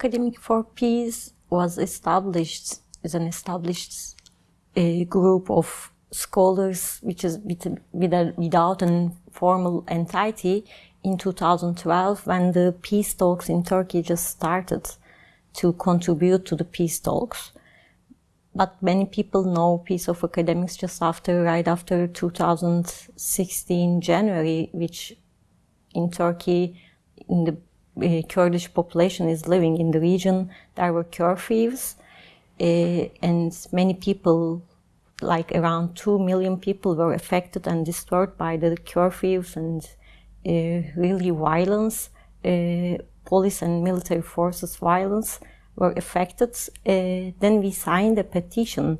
Academic for Peace was established as an established uh, group of scholars, which is with, with a, without a formal entity in 2012 when the peace talks in Turkey just started to contribute to the peace talks. But many people know Peace of Academics just after, right after 2016 January, which in Turkey, in the uh, Kurdish population is living in the region, there were curfews, uh, and many people like around 2 million people were affected and disturbed by the curfews and uh, really violence, uh, police and military forces violence were affected. Then we signed a petition,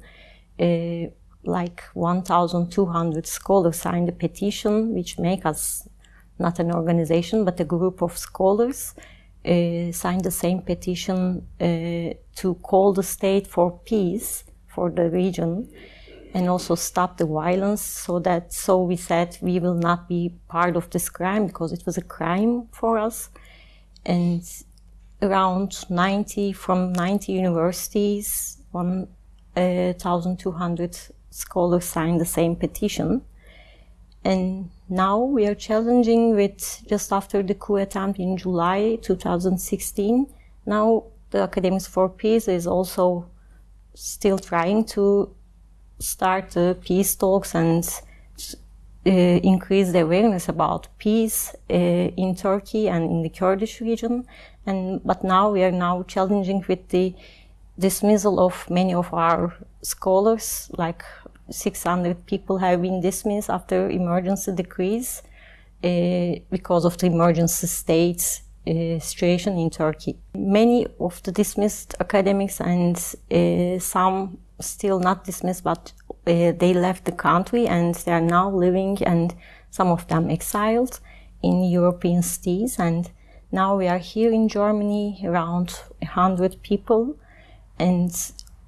like 1,200 scholars signed a petition, which make us not an organization, but a group of scholars uh, signed the same petition uh, to call the state for peace for the region and also stop the violence so that so we said we will not be part of this crime because it was a crime for us. And around 90 from 90 universities 1200 uh, scholars signed the same petition and now we are challenging with just after the coup attempt in July 2016 now the academics for peace is also still trying to start the peace talks and uh, increase the awareness about peace uh, in Turkey and in the Kurdish region. And but now we are now challenging with the dismissal of many of our scholars, like 600 people have been dismissed after emergency decrees uh, because of the emergency state uh, situation in Turkey. Many of the dismissed academics and uh, some still not dismissed, but uh, they left the country and they are now living and some of them exiled in European cities. And now we are here in Germany, around 100 people, and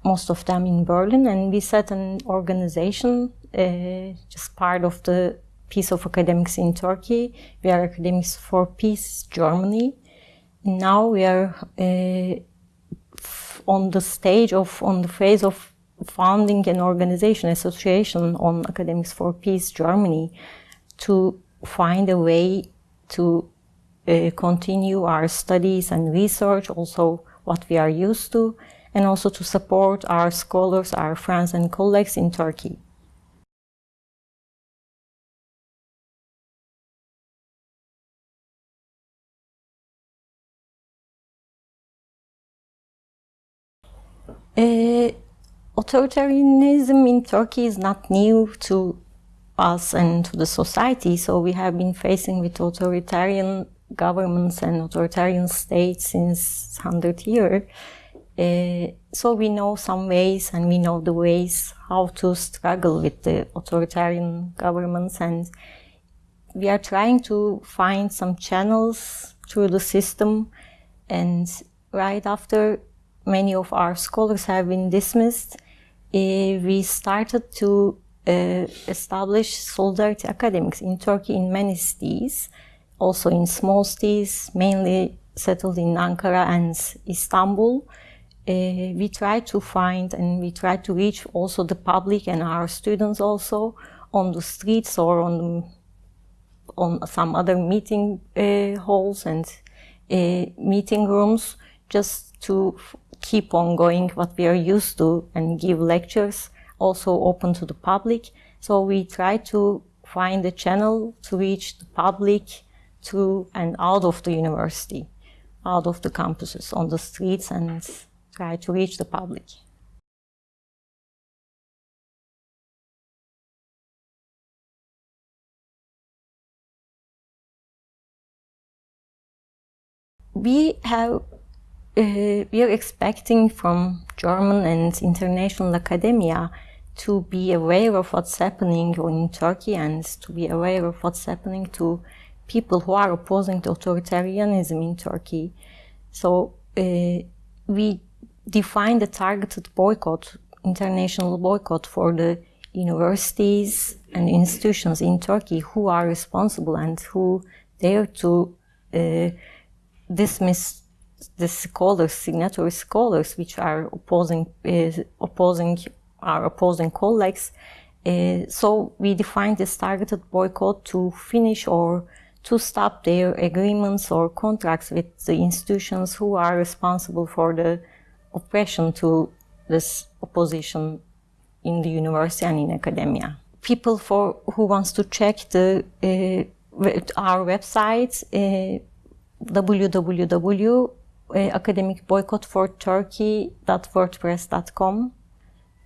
most of them in Berlin. And we set an organization, uh, just part of the Peace of Academics in Turkey. We are Academics for Peace Germany. Now we are uh, on the stage of, on the phase of founding an organization, association on Academics for Peace Germany to find a way to uh, continue our studies and research, also what we are used to, and also to support our scholars, our friends and colleagues in Turkey. Uh, authoritarianism in Turkey is not new to us and to the society. So we have been facing with authoritarian governments and authoritarian states since 100 years. Uh, so we know some ways and we know the ways how to struggle with the authoritarian governments and we are trying to find some channels through the system and right after many of our scholars have been dismissed, uh, we started to uh, establish solidarity academics in Turkey in many cities, also in small cities, mainly settled in Ankara and Istanbul. Uh, we try to find and we try to reach also the public and our students also on the streets or on on some other meeting uh, halls and uh, meeting rooms just to keep on going what we are used to and give lectures also open to the public. So we try to find a channel to reach the public to and out of the university, out of the campuses, on the streets and try to reach the public. We have uh, we are expecting from German and international academia to be aware of what's happening in Turkey and to be aware of what's happening to people who are opposing to authoritarianism in Turkey. So uh, we defined the targeted boycott, international boycott for the universities and institutions in Turkey who are responsible and who dare to uh, dismiss the scholars, signatory scholars, which are opposing uh, opposing our opposing colleagues. Uh, so we defined this targeted boycott to finish or to stop their agreements or contracts with the institutions who are responsible for the oppression to this opposition in the university and in academia. People for who wants to check the uh, our website uh, www.academicboycottforturkey.wordpress.com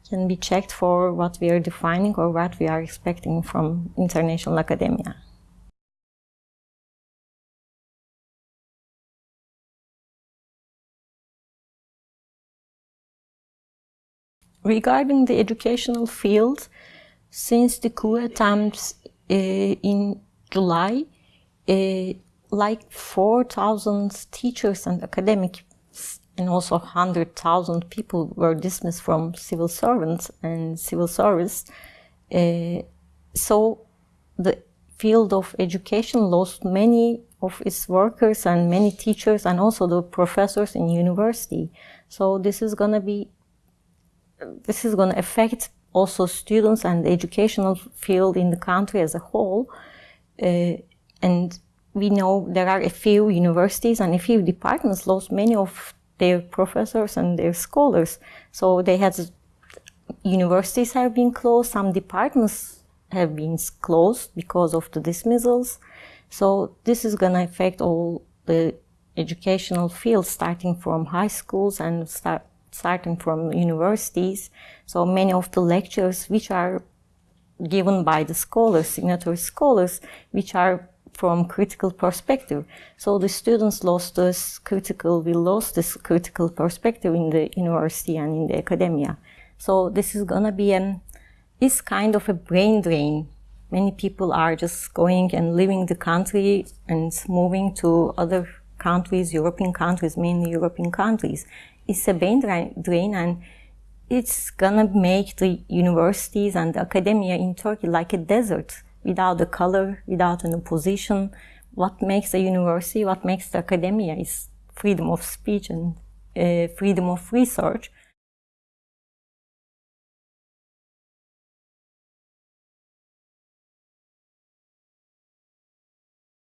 can be checked for what we are defining or what we are expecting from international academia. Regarding the educational field, since the coup attempts uh, in July, uh, like 4,000 teachers and academics and also 100,000 people were dismissed from civil servants and civil service. Uh, so the field of education lost many of its workers and many teachers and also the professors in university. So this is going to be this is going to affect also students and the educational field in the country as a whole. Uh, and we know there are a few universities and a few departments lost many of their professors and their scholars. So they had universities have been closed, some departments have been closed because of the dismissals. So this is going to affect all the educational fields, starting from high schools and start starting from universities. So many of the lectures which are given by the scholars, signatory scholars, which are from critical perspective. So the students lost this critical, we lost this critical perspective in the university and in the academia. So this is gonna be an, is kind of a brain drain. Many people are just going and leaving the country and moving to other countries, European countries, mainly European countries it's a brain drain and it's gonna make the universities and the academia in Turkey like a desert without the color, without an opposition. What makes a university, what makes the academia is freedom of speech and uh, freedom of research.